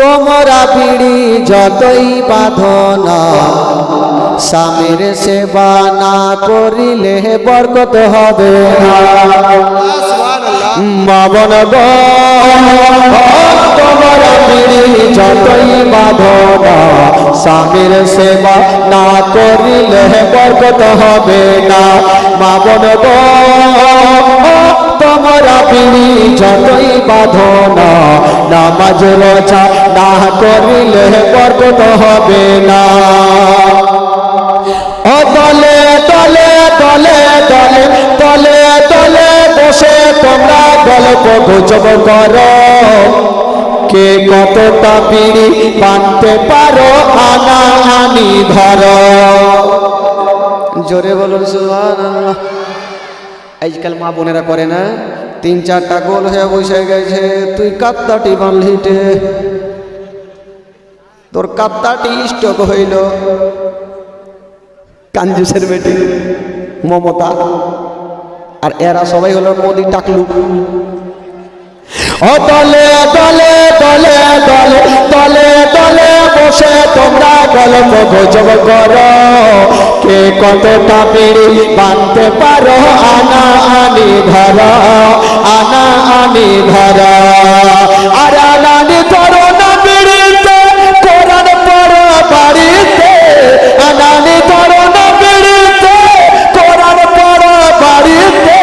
তোমরা বিড়ি যতই বাঁধনা স্বামীর সেবা না করিলে বরকত হবে না। মাবন তোমরা বিড়ি যতই বাঁধনা স্বামীর সেবা না করিলে বরকত হবে না। মাবন যতই বাঁধনা, নামাজ রোজা না করিলে বরকত হবে না। ও দলে দলে দলে দলে দলে দলে বসে তোমরা গল্প গুজব করো। কে কতটা বিড়ি বানতে পারো, আনা আনি ধরো। জোরে বলুন, সুবহানাল্লাহ। আজকাল মা বোনেরা করে না? তিন চারটা গোল হয়ে বসে গেছে। তুই কাত্তাটি বানলিটে তোর কাত্তাটি স্টক হইল। কাঞ্জুসের বেটি মমতা। আর এরা সবাই হলো মোদি টাকলু। দলে দলে দলে দলে দলে দলে বসে তোমরা গল্প গুজব করো। কে কতটা বিড়ি বানতে পারো, আনা আনি ধর। আনি ধর। আর আনানি ধরো না বিড়িতে কোরআন পড়ো বাড়িতে। আনানি ধরো না বিড়িতে কোরআন পড়ো বাড়িতে।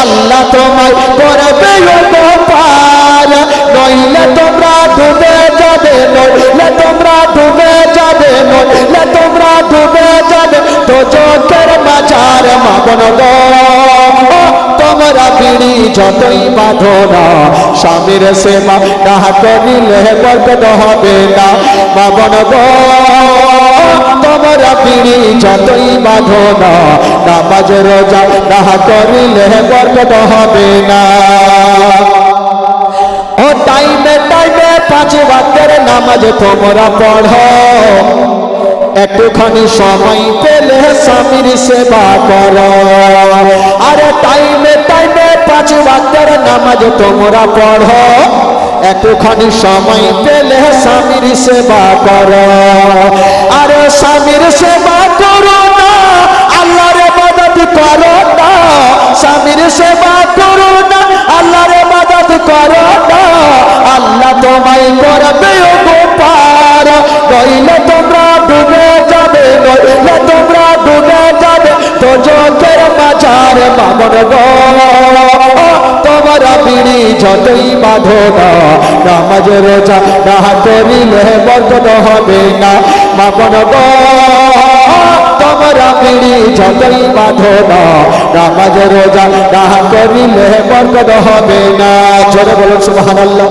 আল্লাহ তোমায় করবে গোপাল নইলে তোমরা ডুবে যাবে, নইলে তোমরা ডুবে যাবে, নইলে তোমরা ডুবে যাবে। তো চোখের মাচার মাগন গো তোমরা বিড়ি যতই বাঁধো না স্বামীর সেবা না বরকত হবে না? গো, তোমরা বিড়ি যতই বাঁধো না নামাজ, রোজা না করিলে বরকত হবে না? ও টাইমে টাইমে পাঁচ ওয়াক্তের নামাজ তোমরা পড়ো। একটুখানি সময় পেলে স্বামীর সেবা করো। আরে টাইমে টাইমে পাঁচ নামাজ তোমরা পড়ো। একটুখানি সময় পেলে স্বামীর সেবা করো। আর স্বামীর সেবা করো না, আল্লাহর মদত করো না। স্বামীর সেবা করো না, আল্লাহর মদত করো না। আল্লাহ তোমায় করবে মাঝার মামন গো, তোমরা বিড়ি যতই বাঁধো না, নামাজ রোজা না করিলে বরকত হবে না। মামন গো, তোমরা বিড়ি যতই বাঁধো নামাজ রোজা না করিলে বরকত হবে না। জোরে বলুন, সুবহানাল্লাহ।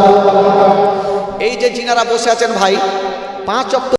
এই যে যিনারা বসে আছেন ভাই, পাঁচ